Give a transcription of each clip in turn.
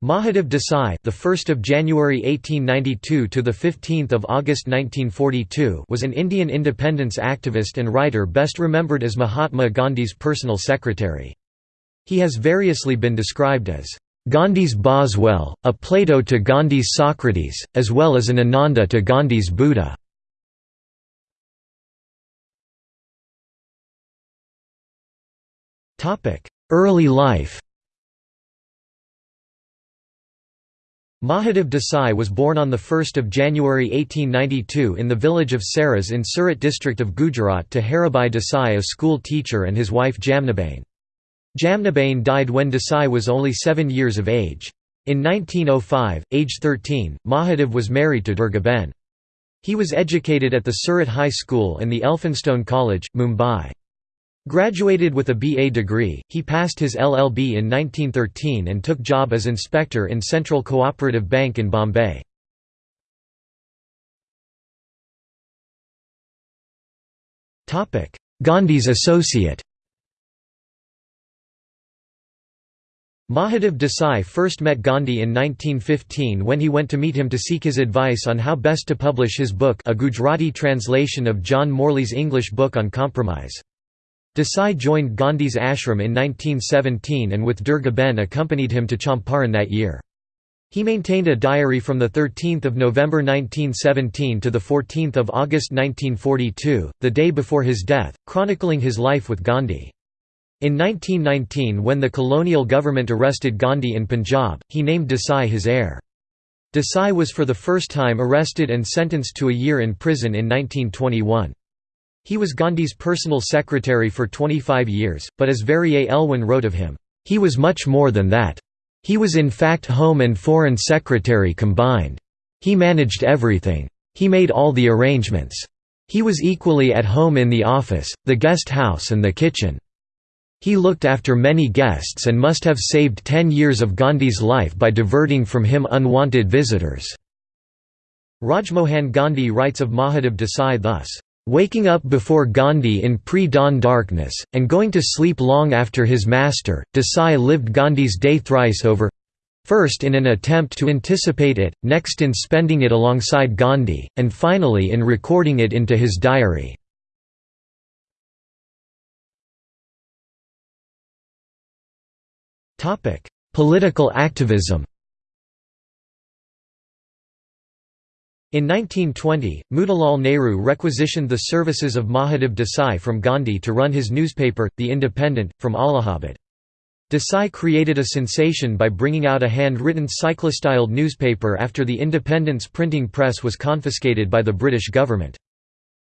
Mahadev Desai, the 1st of January 1892 to the 15th of August 1942, was an Indian independence activist and writer best remembered as Mahatma Gandhi's personal secretary. He has variously been described as Gandhi's Boswell, a Plato to Gandhi's Socrates, as well as an Ananda to Gandhi's Buddha. Early life Mahadev Desai was born on 1 January 1892 in the village of Saras in Surat district of Gujarat to Haribhai Desai a school teacher and his wife Jamnaben. Jamnaben died when Desai was only seven years of age. In 1905, age 13, Mahadev was married to Durgaben. He was educated at the Surat High School and the Elphinstone College, Mumbai. Graduated with a BA degree, he passed his LLB in 1913 and took job as inspector in Central Cooperative Bank in Bombay. Gandhi's associate Mahadev Desai first met Gandhi in 1915 when he went to meet him to seek his advice on how best to publish his book a Gujarati translation of John Morley's English book on compromise. Desai joined Gandhi's ashram in 1917 and with Durga Ben accompanied him to Champaran that year. He maintained a diary from 13 November 1917 to 14 August 1942, the day before his death, chronicling his life with Gandhi. In 1919 when the colonial government arrested Gandhi in Punjab, he named Desai his heir. Desai was for the first time arrested and sentenced to a year in prison in 1921. He was Gandhi's personal secretary for 25 years, but as Verrier Elwin wrote of him, "...he was much more than that. He was in fact Home and Foreign Secretary combined. He managed everything. He made all the arrangements. He was equally at home in the office, the guest house and the kitchen. He looked after many guests and must have saved ten years of Gandhi's life by diverting from him unwanted visitors." Rajmohan Gandhi writes of Mahadev Desai thus, Waking up before Gandhi in pre-dawn darkness, and going to sleep long after his master, Desai lived Gandhi's day thrice over first in an attempt to anticipate it, next in spending it alongside Gandhi, and finally in recording it into his diary. Political activism In 1920, Motilal Nehru requisitioned the services of Mahadev Desai from Gandhi to run his newspaper, The Independent, from Allahabad. Desai created a sensation by bringing out a hand-written cyclostyled newspaper after the Independent's printing press was confiscated by the British government.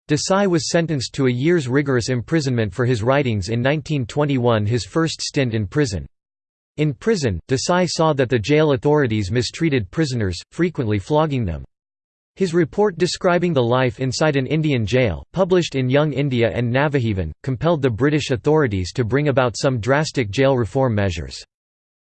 Desai was sentenced to a year's rigorous imprisonment for his writings in 1921 his first stint in prison. In prison, Desai saw that the jail authorities mistreated prisoners, frequently flogging them. His report describing the life inside an Indian jail, published in Young India and Navajivan, compelled the British authorities to bring about some drastic jail reform measures.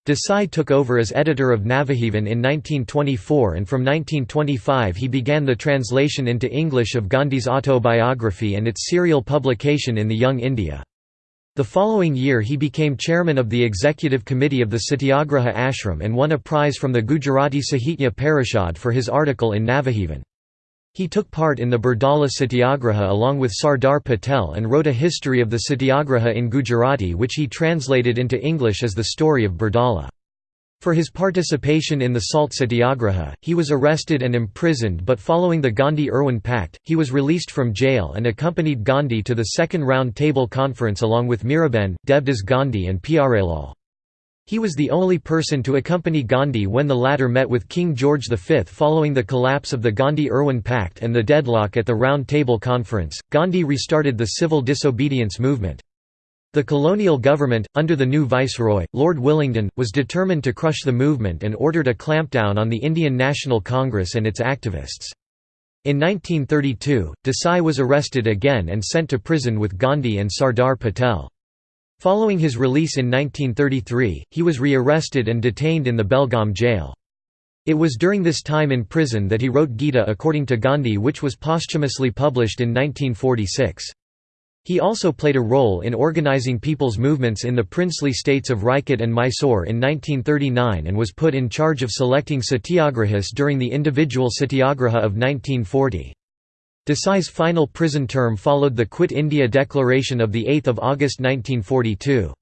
Desai took over as editor of Navajivan in 1924 and from 1925 he began the translation into English of Gandhi's autobiography and its serial publication in the Young India. The following year he became chairman of the executive committee of the Satyagraha Ashram and won a prize from the Gujarati Sahitya Parishad for his article in Navajivan. He took part in the Bardoli Satyagraha along with Sardar Patel and wrote a history of the Satyagraha in Gujarati which he translated into English as the story of Bardoli. For his participation in the Salt Satyagraha, he was arrested and imprisoned but following the Gandhi-Irwin Pact, he was released from jail and accompanied Gandhi to the Second Round Table Conference along with Miraben, Devdas Gandhi and Pyarelal. He was the only person to accompany Gandhi when the latter met with King George V following the collapse of the Gandhi-Irwin Pact and the deadlock at the Round Table Conference. Gandhi restarted the civil disobedience movement. The colonial government, under the new viceroy, Lord Willingdon, was determined to crush the movement and ordered a clampdown on the Indian National Congress and its activists. In 1932, Desai was arrested again and sent to prison with Gandhi and Sardar Patel. Following his release in 1933, he was re-arrested and detained in the Belgaum jail. It was during this time in prison that he wrote Gita according to Gandhi which was posthumously published in 1946. He also played a role in organizing people's movements in the princely states of Rajkot and Mysore in 1939 and was put in charge of selecting satyagrahis during the individual satyagraha of 1940. Desai's final prison term followed the Quit India Declaration of 8 August 1942.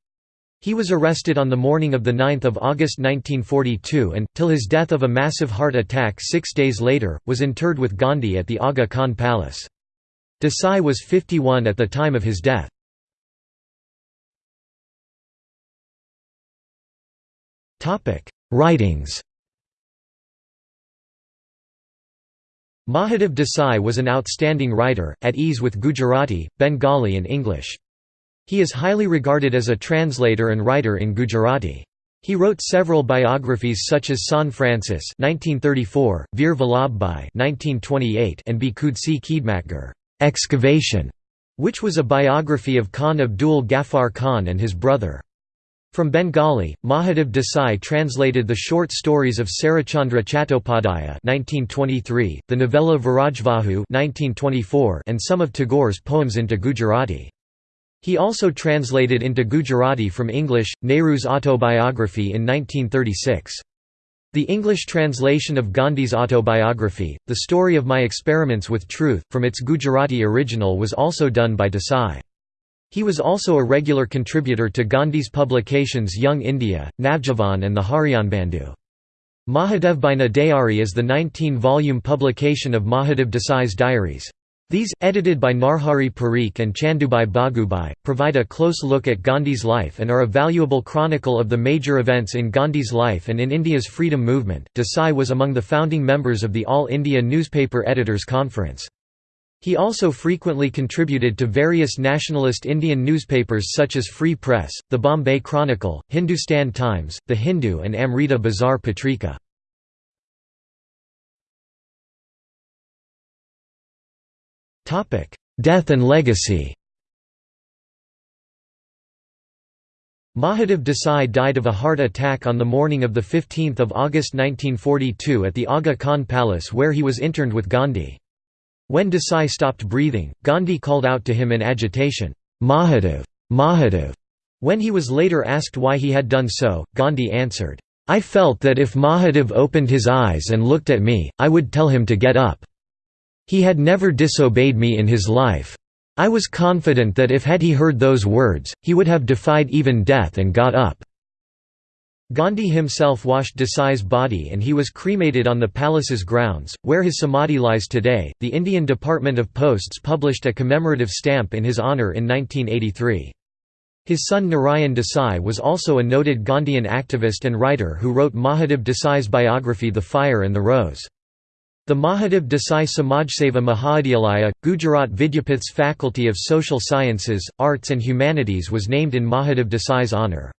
He was arrested on the morning of 9 August 1942 and, till his death of a massive heart attack six days later, was interred with Gandhi at the Aga Khan Palace. Desai was 51 at the time of his death. Writings Mahadev Desai was an outstanding writer, at ease with Gujarati, Bengali and English. He is highly regarded as a translator and writer in Gujarati. He wrote several biographies such as Sant Francis (1934), Veer Vallabhbhai (1928), and Bhikhud-si Khidmatgar. Excavation, which was a biography of Khan Abdul Ghaffar Khan and his brother. From Bengali, Mahadev Desai translated the short stories of Sarachandra Chattopadhyaya (1923), the novella Virajvahu (1924), and some of Tagore's poems into Gujarati. He also translated into Gujarati from English Nehru's autobiography in 1936. The English translation of Gandhi's autobiography, The Story of My Experiments with Truth, from its Gujarati original was also done by Desai. He was also a regular contributor to Gandhi's publications Young India, Navajivan and the Harijanbandhu. Mahadevbhaini Dayari is the 19-volume publication of Mahadev Desai's diaries. These, edited by Narhari Parikh and Chandubai Bhagubhai, provide a close look at Gandhi's life and are a valuable chronicle of the major events in Gandhi's life and in India's freedom movement. Desai was among the founding members of the All India Newspaper Editors Conference. He also frequently contributed to various nationalist Indian newspapers such as Free Press, the Bombay Chronicle, Hindustan Times, The Hindu and Amrita Bazar Patrika. Death and legacy Mahadev Desai died of a heart attack on the morning of 15 August 1942 at the Aga Khan Palace where he was interned with Gandhi. When Desai stopped breathing, Gandhi called out to him in agitation, Mahadev! Mahadev! When he was later asked why he had done so, Gandhi answered, I felt that if Mahadev opened his eyes and looked at me, I would tell him to get up. He had never disobeyed me in his life. I was confident that if had he heard those words, he would have defied even death and got up." Gandhi himself washed Desai's body and he was cremated on the palace's grounds, where his samadhi lies today. The Indian Department of Posts published a commemorative stamp in his honour in 1983. His son Narayan Desai was also a noted Gandhian activist and writer who wrote Mahadev Desai's biography The Fire and the Rose. The Mahadev Desai Samajseva Mahavidyalaya, Gujarat Vidyapith's Faculty of Social Sciences, Arts and Humanities was named in Mahadev Desai's honour.